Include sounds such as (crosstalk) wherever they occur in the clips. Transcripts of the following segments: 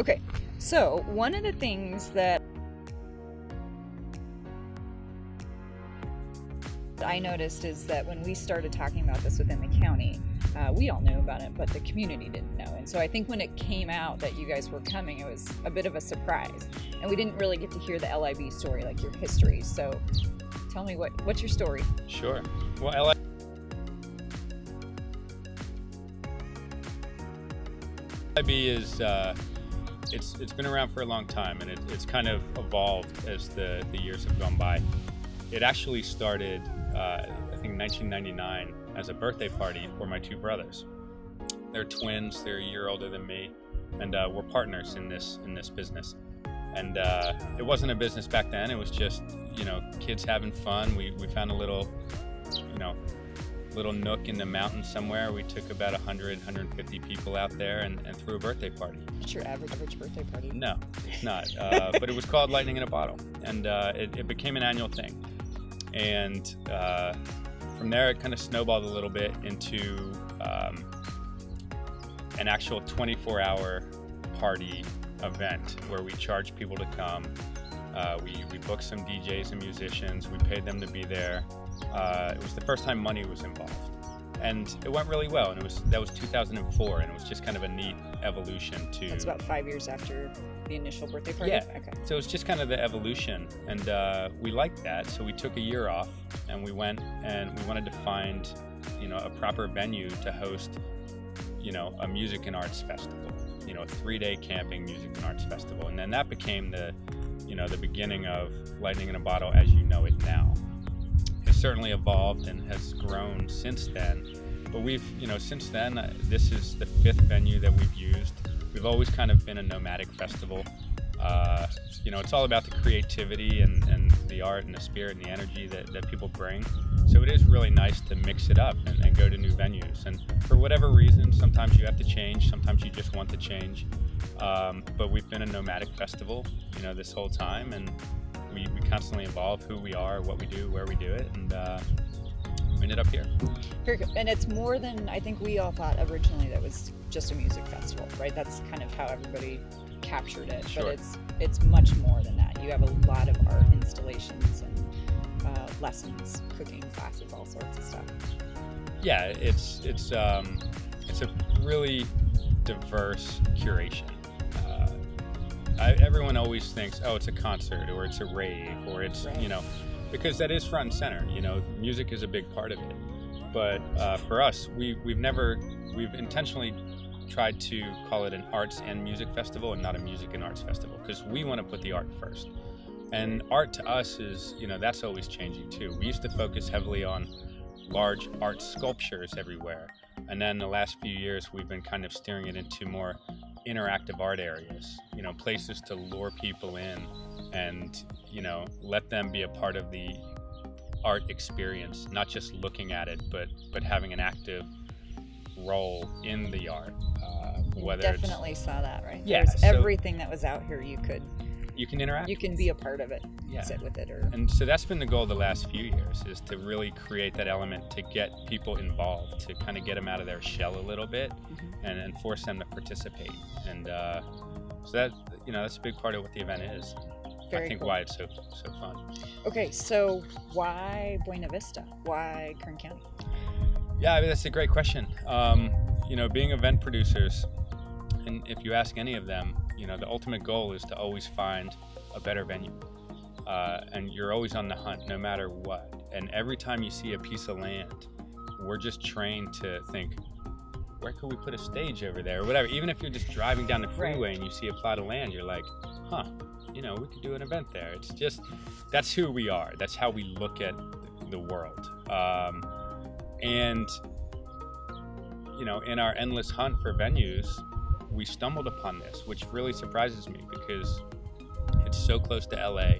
Okay, so one of the things that I noticed is that when we started talking about this within the county, uh, we all knew about it, but the community didn't know. And so I think when it came out that you guys were coming, it was a bit of a surprise. And we didn't really get to hear the LIB story, like your history. So tell me what what's your story? Sure. Well, LIB is uh, it's it's been around for a long time, and it, it's kind of evolved as the the years have gone by. It actually started, uh, I think, 1999 as a birthday party for my two brothers. They're twins. They're a year older than me, and uh, we're partners in this in this business. And uh, it wasn't a business back then. It was just you know kids having fun. We we found a little you know little nook in the mountains somewhere. We took about 100, 150 people out there and, and threw a birthday party. It's your average, average birthday party? No, it's not. Uh, (laughs) but it was called Lightning in a Bottle, and uh, it, it, became an annual thing. And uh, from there, it kind of snowballed a little bit into um, an actual 24 hour party event where we charged people to come. Uh, we, we booked some DJs and musicians, we paid them to be there. Uh, it was the first time money was involved. And it went really well, and it was that was 2004, and it was just kind of a neat evolution to. That's about five years after the initial birthday party. Yeah. Okay. So it was just kind of the evolution, and uh, we liked that. So we took a year off, and we went and we wanted to find, you know, a proper venue to host, you know, a music and arts festival. You know, a three-day camping music and arts festival, and then that became the, you know, the beginning of Lightning in a Bottle as you know it now certainly evolved and has grown since then. But we've, you know, since then, uh, this is the fifth venue that we've used. We've always kind of been a nomadic festival. Uh, you know, it's all about the creativity and, and the art and the spirit and the energy that, that people bring. So it is really nice to mix it up and, and go to new venues. And for whatever reason, sometimes you have to change, sometimes you just want to change. Um, but we've been a nomadic festival, you know, this whole time. And we, we constantly evolve who we are, what we do, where we do it, and uh, we ended up here. Very good. And it's more than I think we all thought originally that was just a music festival, right? That's kind of how everybody captured it. Sure. But it's it's much more than that. You have a lot of art installations and uh, lessons, cooking classes, all sorts of stuff. Yeah, it's it's um, it's a really diverse curation. I, everyone always thinks, oh, it's a concert or it's a rave or it's, you know, because that is front and center. You know, music is a big part of it. But uh, for us, we, we've never, we've intentionally tried to call it an arts and music festival and not a music and arts festival because we want to put the art first. And art to us is, you know, that's always changing too. We used to focus heavily on large art sculptures everywhere. And then the last few years, we've been kind of steering it into more interactive art areas, you know, places to lure people in and, you know, let them be a part of the art experience, not just looking at it, but but having an active role in the art. Uh, whether definitely saw that, right? Yeah, so everything that was out here you could you can interact. You can be a part of it. Yeah. Sit with it, or and so that's been the goal the last few years is to really create that element to get people involved, to kind of get them out of their shell a little bit, mm-hmm. and, and force them to participate. And uh, so that you know that's a big part of what the event is. Very I think cool. why it's so so fun. Okay, so why Buena Vista? Why Kern County? Yeah, I mean, that's a great question. Um, you know, being event producers, and if you ask any of them, you know, the ultimate goal is to always find a better venue. Uh, and you're always on the hunt no matter what. And every time you see a piece of land, we're just trained to think, where could we put a stage over there or whatever. Even if you're just driving down the freeway right. and you see a plot of land, you're like, huh, you know, we could do an event there. It's just, that's who we are. That's how we look at the world. Um, and, you know, in our endless hunt for venues, we stumbled upon this, which really surprises me because it's so close to LA.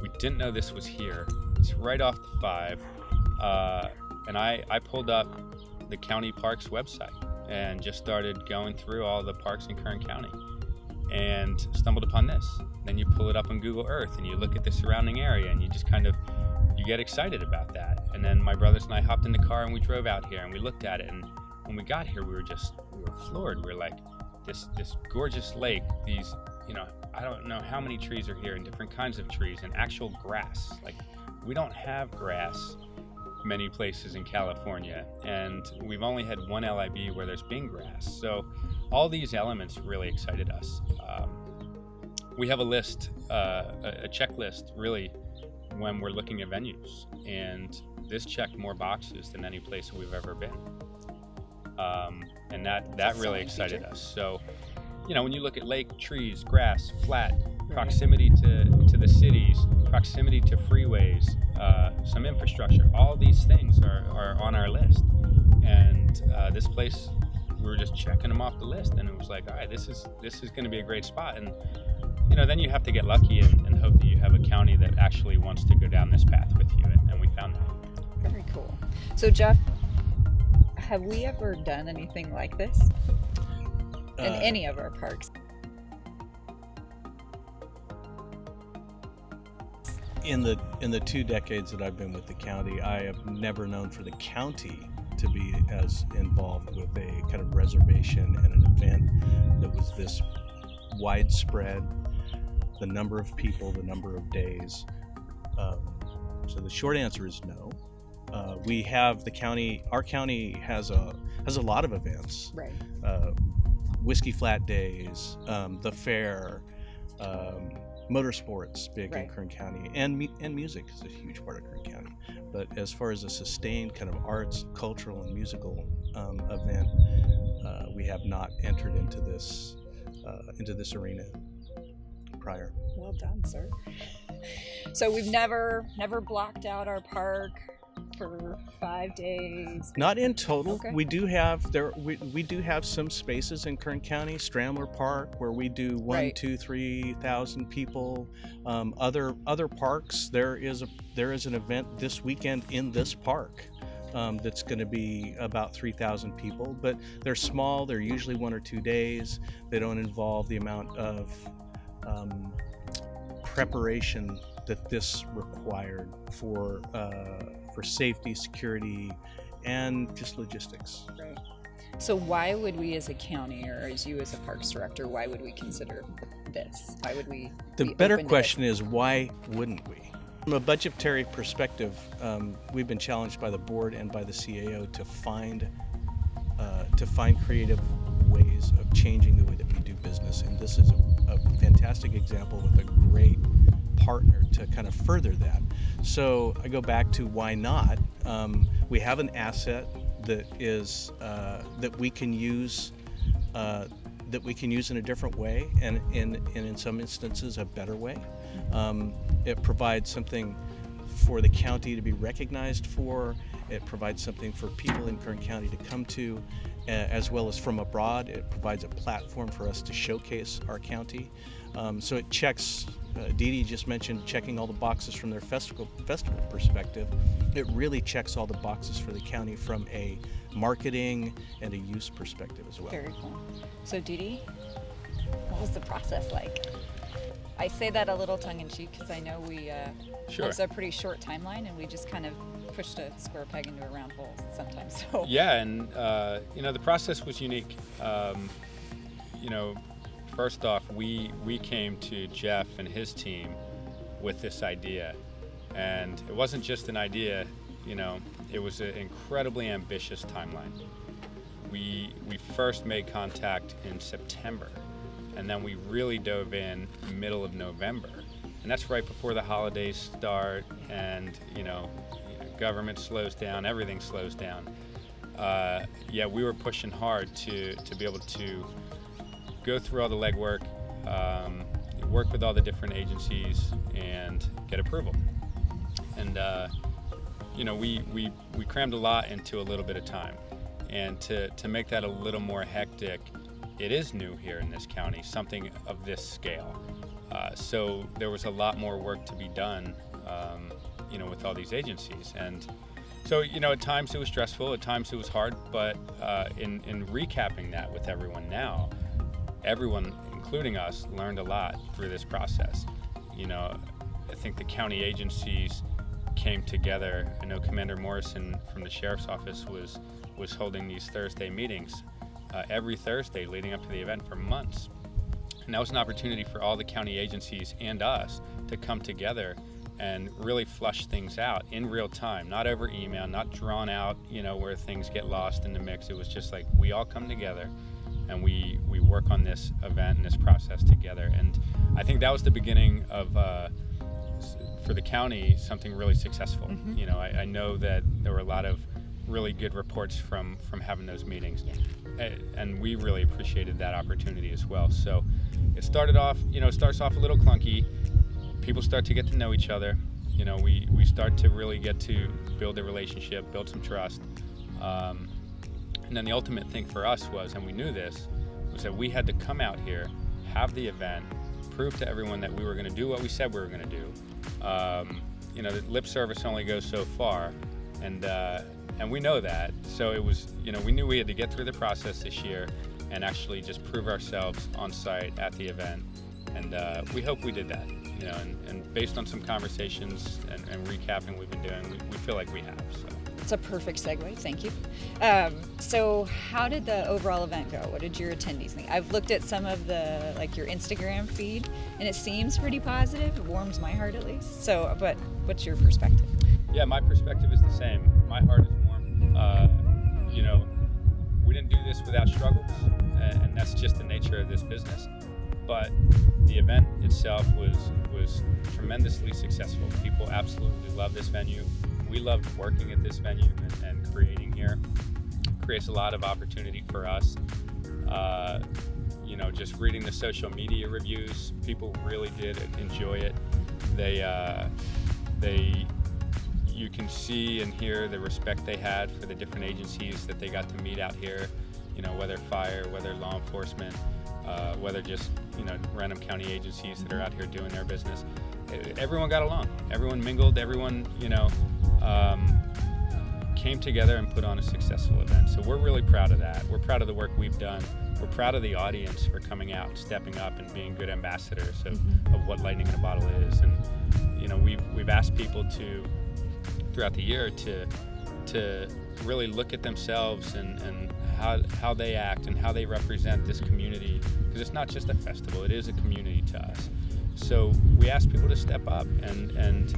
We didn't know this was here. It's right off the five. Uh, and I, I pulled up the county parks website and just started going through all the parks in Kern County and stumbled upon this. Then you pull it up on Google Earth and you look at the surrounding area and you just kind of you get excited about that. And then my brothers and I hopped in the car and we drove out here and we looked at it and when we got here we were just we were floored. We were like, this this gorgeous lake, these you know I don't know how many trees are here and different kinds of trees and actual grass. Like we don't have grass many places in California, and we've only had one LIB where there's been grass. So all these elements really excited us. Um, we have a list, uh, a checklist, really, when we're looking at venues, and this checked more boxes than any place we've ever been, um, and that that really excited feature. us. So, you know, when you look at lake, trees, grass, flat, proximity to to the cities, proximity to freeways, uh, some infrastructure, all these things are, are on our list, and uh, this place we were just checking them off the list, and it was like, all right, this is this is going to be a great spot, and you know, then you have to get lucky and, and, hope that you have a county that actually wants to go down this path with you, and, and we found that. Very cool. So, Jeff, have we ever done anything like this in uh, any of our parks? In the in the two decades that I've been with the county, I have never known for the county to be as involved with a kind of reservation and an event that was this widespread, the number of people, the number of days. Um, so the short answer is no. Uh, we have the county. Our county has a has a lot of events. Right. Uh, Whiskey Flat Days, um, the fair, um, motorsports big right. in Kern County, and and music is a huge part of Kern County. But as far as a sustained kind of arts, cultural, and musical um, event, uh, we have not entered into this uh, into this arena prior. Well done, sir. So we've never never blocked out our park for five days. Not in total. Okay. We do have there. We, we do have some spaces in Kern County, Stramler Park, where we do one, right. two, three thousand people. Um, other other parks, there is a there is an event this weekend in this park. Um, that's going to be about 3,000 people, but they're small. They're usually one or two days. They don't involve the amount of um, preparation that this required for uh, for safety, security, and just logistics. Right. So why would we as a county or as you as a parks director, why would we consider this? Why would we? The better question is why wouldn't we? From a budgetary perspective, um, we've been challenged by the board and by the CAO to find uh, to find creative ways of changing the way that we do business, and this is a, a fantastic example with a great partner to kind of further that. So I go back to why not? Um, we have an asset that is uh, that we can use uh, that we can use in a different way, and in and in some instances a better way. Um, it provides something for the county to be recognized for. It provides something for people in Kern County to come to, uh, as well as from abroad. It provides a platform for us to showcase our county. Um, so it checks uh, Dee Dee just mentioned checking all the boxes from their festival festival perspective. It really checks all the boxes for the county from a marketing and a use perspective as well. Very cool. So Dee Dee, what was the process like? I say that a little tongue in cheek because I know we uh, sure. it's a pretty short timeline and we just kind of pushed a square peg into a round hole sometimes. (laughs) So yeah, and uh, you know the process was unique. Um, you know, first off, we we came to Jeff and his team with this idea, and it wasn't just an idea. You know, it was an incredibly ambitious timeline. We we first made contact in September, and then we really dove in middle of November, and that's right before the holidays start, and you know, government slows down, everything slows down. Uh, yeah, we were pushing hard to to be able to go through all the legwork, um, work with all the different agencies, and get approval. And uh, you know, we, we we crammed a lot into a little bit of time, and to to make that a little more hectic, it is new here in this county, something of this scale. Uh, so there was a lot more work to be done, um, you know, with all these agencies, and so you know, at times it was stressful, at times it was hard, but uh, in in recapping that with everyone now, everyone, including us, learned a lot through this process. You know, I think the county agencies came together. I know Commander Morrison from the sheriff's office was was holding these Thursday meetings, uh, every Thursday leading up to the event for months. And that was an opportunity for all the county agencies and us to come together and really flush things out in real time, not over email, not drawn out, you know, where things get lost in the mix. It was just like we all come together and we we work on this event and this process together. And I think that was the beginning of. Uh, for the county, something really successful. Mm-hmm. You know, I, I, know that there were a lot of really good reports from from having those meetings, yeah. and we really appreciated that opportunity as well. So it started off, you know, it starts off a little clunky people start to get to know each other. You know, we, we start to really get to build a relationship, build some trust. Um, and then the ultimate thing for us was, and we knew this, was that we had to come out here, have the event, prove to everyone that we were going to do what we said we were going to do. Um, you know, lip service only goes so far, and uh, and we know that. So it was, you know, we knew we had to get through the process this year and actually just prove ourselves on site at the event, and uh, we hope we did that you know, and, and based on some conversations and, and recapping we've been doing, we, we, feel like we have. So. It's a perfect segue. Thank you. Um, so, how did the overall event go? What did your attendees think? I've looked at some of the like your Instagram feed, and it seems pretty positive. It warms my heart at least. So, but what's your perspective? Yeah, my perspective is the same. My heart is warm. Uh, you know, we didn't do this without struggles, and that's just the nature of this business but the event itself was was tremendously successful. People absolutely love this venue. We loved working at this venue and, and creating here. It Creates a lot of opportunity for us. Uh, you know, just reading the social media reviews, people really did enjoy it. They uh, they you can see and hear the respect they had for the different agencies that they got to meet out here. You know, whether fire, whether law enforcement uh, whether just you know random county agencies that are out here doing their business. Everyone got along. Everyone mingled. Everyone you know um, came together and put on a successful event. So we're really proud of that. We're proud of the work we've done. We're proud of the audience for coming out, stepping up, and being good ambassadors of, mm-hmm. of what Lightning in a Bottle is. And you know we've we've asked people to throughout the year to to really look at themselves and, and how, how they act and how they represent this community because it's not just a festival it is a community to us so we ask people to step up and, and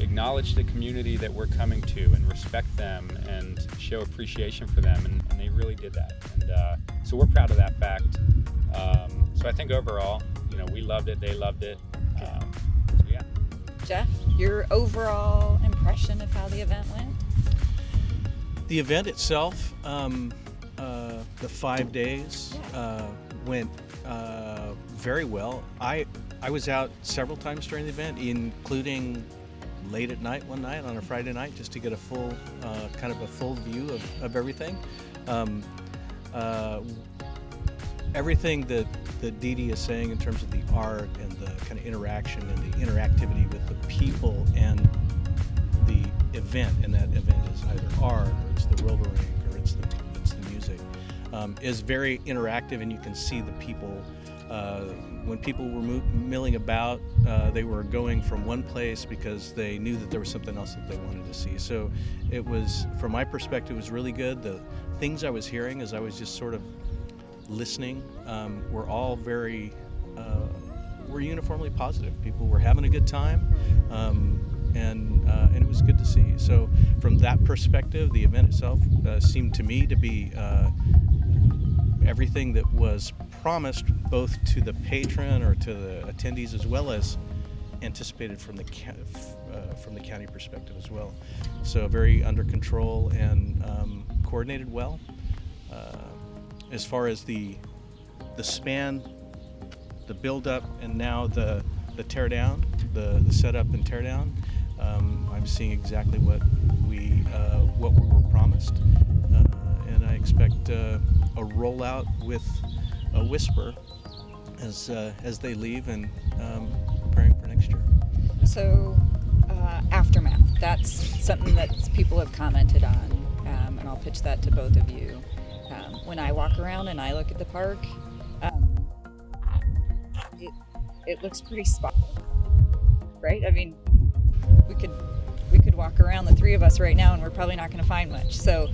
acknowledge the community that we're coming to and respect them and show appreciation for them and, and they really did that. And uh, so we're proud of that fact. Um, so i think overall you know we loved it they loved it. Um, so yeah. Jeff your overall impression of how the event went? The event itself, um, uh, the five days, uh, went uh, very well. I I was out several times during the event, including late at night one night on a Friday night, just to get a full uh, kind of a full view of, of everything. Um, uh, everything that that Dee Dee is saying in terms of the art and the kind of interaction and the interactivity with the people and the event, and that event is either art or it's the roller rink or it's the, it's the music, um, is very interactive and you can see the people. Uh, when people were milling about, uh, they were going from one place because they knew that there was something else that they wanted to see. So it was, from my perspective, was really good. The things I was hearing as I was just sort of listening um, were all very, uh, were uniformly positive. People were having a good time. Um, and uh, and it was good to see. So from that perspective, the event itself uh, seemed to me to be uh, everything that was promised, both to the patron or to the attendees, as well as anticipated from the uh, from the county perspective as well. So very under control and um, coordinated well. Uh, as far as the the span, the build up, and now the the tear down, the, the setup and tear down um, I'm seeing exactly what we uh, what we were promised, uh, and I expect uh, a rollout with a whisper as uh, as they leave and um, preparing for next year. So, uh, aftermath. That's something that people have commented on, um, and I'll pitch that to both of you. Um, when I walk around and I look at the park, um, it it looks pretty spotless, right? I mean, we could we could walk around the three of us right now and we're probably not going to find much so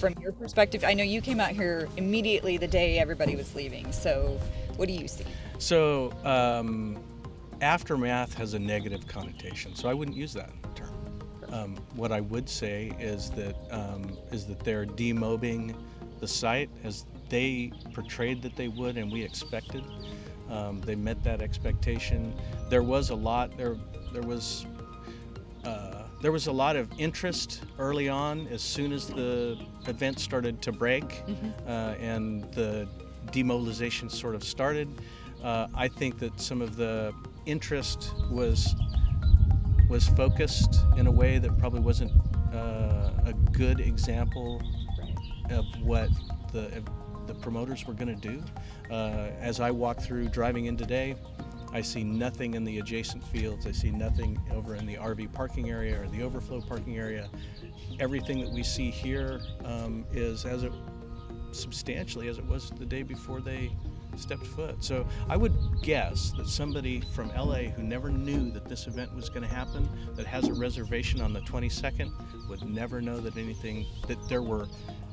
from your perspective, I know you came out here immediately the day everybody was leaving. So, what do you see? So, um, aftermath has a negative connotation, so I wouldn't use that term. Um, what I would say is that um, is that they're demobbing the site as they portrayed that they would, and we expected. Um, they met that expectation. There was a lot. There, there was. There was a lot of interest early on as soon as the event started to break mm-hmm. uh, and the demobilization sort of started. Uh, I think that some of the interest was was focused in a way that probably wasn't uh, a good example of what the the promoters were going to do. Uh, as I walk through driving in today, I see nothing in the adjacent fields. I see nothing over in the RV parking area or the overflow parking area. Everything that we see here um, is as it substantially as it was the day before they stepped foot. So I would guess that somebody from LA who never knew that this event was going to happen, that has a reservation on the 22nd, would never know that anything, that there were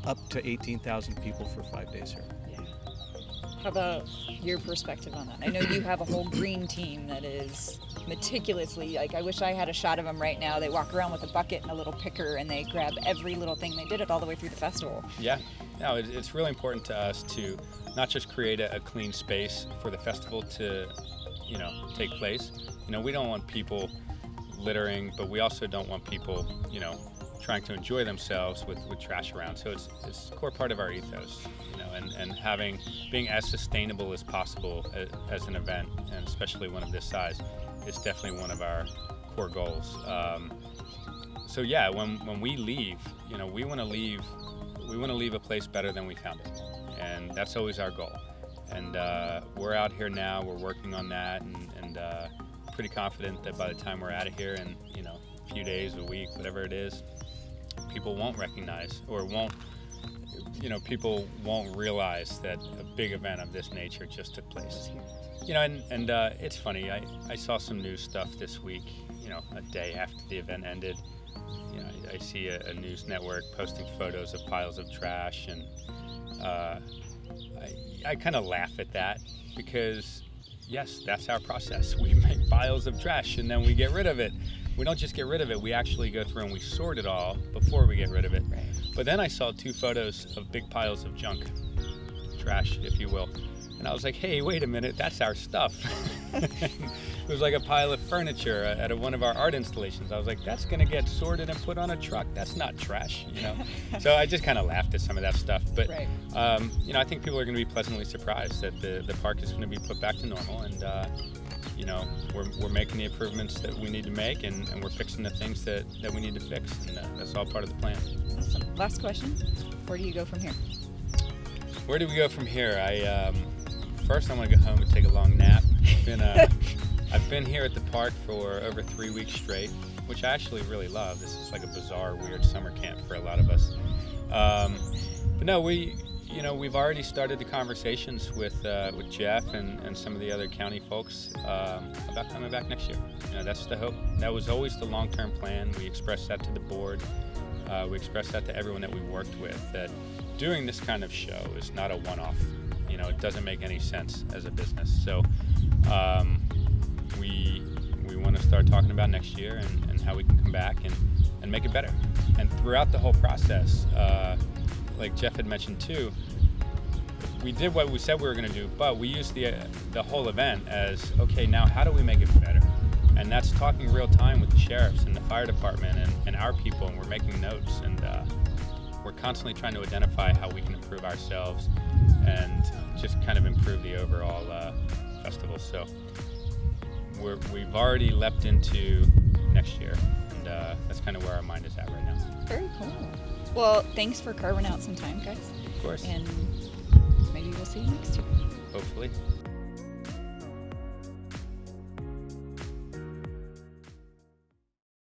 up to 18,000 people for five days here. About your perspective on that? I know you have a whole green team that is meticulously like I wish I had a shot of them right now. They walk around with a bucket and a little picker and they grab every little thing. They did it all the way through the festival. Yeah, no, it's really important to us to not just create a clean space for the festival to, you know, take place. You know, we don't want people littering, but we also don't want people, you know, trying to enjoy themselves with, with trash around. So it's, it's a core part of our ethos, you know, and, and having being as sustainable as possible as, as an event, and especially one of this size, is definitely one of our core goals. Um, so yeah, when, when we leave, you know, we want to leave we want to leave a place better than we found it, and that's always our goal. And uh, we're out here now. We're working on that, and, and uh, pretty confident that by the time we're out of here, in you know, a few days, a week, whatever it is, people won't recognize or won't you know people won't realize that a big event of this nature just took place. You know and, and uh, it's funny I, I saw some news stuff this week you know a day after the event ended. You know i, I see a, a, news network posting photos of piles of trash and uh, i, I kind of laugh at that because yes that's our process we make piles of trash and then we get rid of it we don't just get rid of it, we actually go through and we sort it all before we get rid of it. Right. But then I saw two photos of big piles of junk, trash, if you will. And I was like, hey, wait a minute, that's our stuff. (laughs) it was like a pile of furniture at a, one of our art installations. I was like, that's going to get sorted and put on a truck. That's not trash, you know? (laughs) so I just kind of laughed at some of that stuff. But, right. um, you know, I think people are going to be pleasantly surprised that the, the park is going to be put back to normal. And, uh, you know, we're, we're making the improvements that we need to make and, and we're fixing the things that, that we need to fix. And uh, that's all part of the plan. Awesome. Last question. Where do you go from here? Where do we go from here? I um, First, I want to go home and take a long nap. I've been, uh, (laughs) I've been here at the park for over three weeks straight, which I actually really love. This is like a bizarre, weird summer camp for a lot of us. Um, but no, we, you know, we've already started the conversations with uh, with Jeff and, and some of the other county folks um, about coming back next year. You know, that's the hope. That was always the long-term plan. We expressed that to the board. Uh, we expressed that to everyone that we worked with. That doing this kind of show is not a one-off. You know, it doesn't make any sense as a business. So um, we we want to start talking about next year and, and, how we can come back and, and make it better. And throughout the whole process. Uh, like Jeff had mentioned too, we did what we said we were going to do, but we used the the whole event as okay. Now, how do we make it better? And that's talking real time with the sheriffs and the fire department and, and our people, and we're making notes and uh, we're constantly trying to identify how we can improve ourselves and just kind of improve the overall uh, festival. So we're, we've already leapt into next year, and uh, that's kind of where our mind is at right now. Very cool. Well, thanks for carving out some time, guys. Of course. And maybe we'll see you next year. Hopefully.